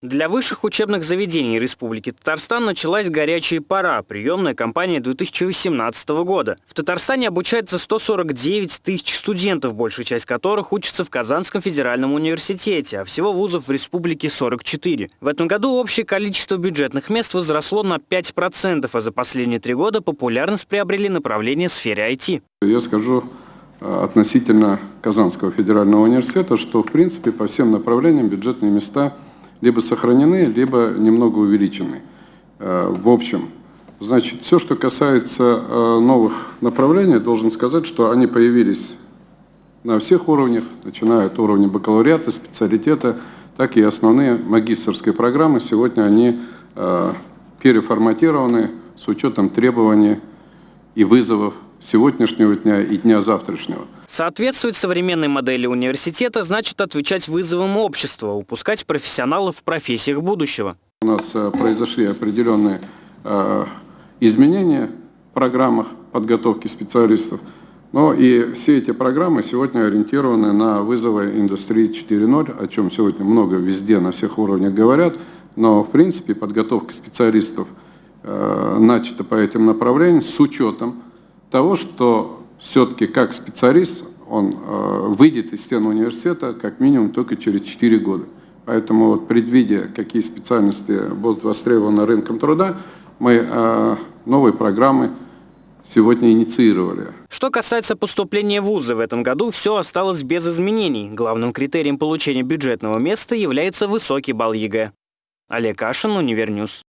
Для высших учебных заведений Республики Татарстан началась горячая пора, приемная кампания 2018 года. В Татарстане обучается 149 тысяч студентов, большая часть которых учатся в Казанском федеральном университете, а всего вузов в республике 44. В этом году общее количество бюджетных мест возросло на 5%, а за последние три года популярность приобрели направления в сфере IT. Я скажу э, относительно Казанского федерального университета, что в принципе по всем направлениям бюджетные места – либо сохранены, либо немного увеличены. Э, в общем, значит, все, что касается э, новых направлений, должен сказать, что они появились на всех уровнях, начиная от уровня бакалавриата, специалитета, так и основные магистрские программы. Сегодня они э, переформатированы с учетом требований и вызовов сегодняшнего дня и дня завтрашнего. Соответствовать современной модели университета значит отвечать вызовам общества, упускать профессионалов в профессиях будущего. У нас э, произошли определенные э, изменения в программах подготовки специалистов. Но и все эти программы сегодня ориентированы на вызовы индустрии 4.0, о чем сегодня много везде, на всех уровнях говорят. Но, в принципе, подготовка специалистов э, начата по этим направлениям с учетом того, что все-таки как специалист он э, выйдет из стен университета как минимум только через 4 года. Поэтому вот, предвидя, какие специальности будут востребованы рынком труда, мы э, новые программы сегодня инициировали. Что касается поступления в вузы в этом году, все осталось без изменений. Главным критерием получения бюджетного места является высокий балл ЕГЭ. Олег Кашин, Univer News.